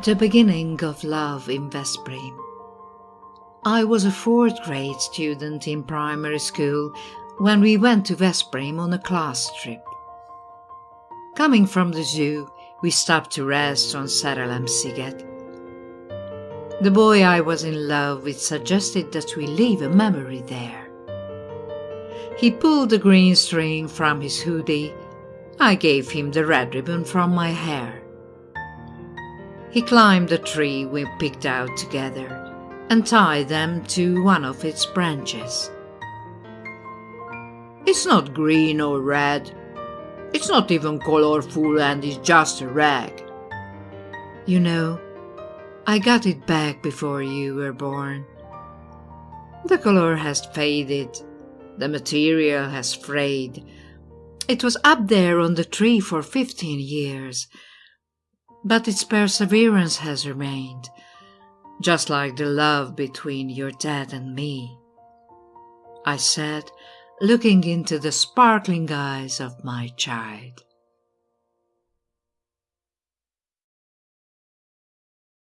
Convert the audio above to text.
The beginning of love in Veszprém. I was a fourth grade student in primary school when we went to Veszprém on a class trip. Coming from the zoo, we stopped to rest on Szerelemsziget. The boy I was in love with suggested that we leave a memory there. He pulled the green string from his hoodie. I gave him the red ribbon from my hair. He climbed the tree we picked out together and tied them to one of its branches. It's not green or red. It's not even colorful and it's just a rag. You know, I got it back before you were born. The color has faded, the material has frayed. It was up there on the tree for fifteen years, but its perseverance has remained, just like the love between your dad and me. I said, looking into the sparkling eyes of my child.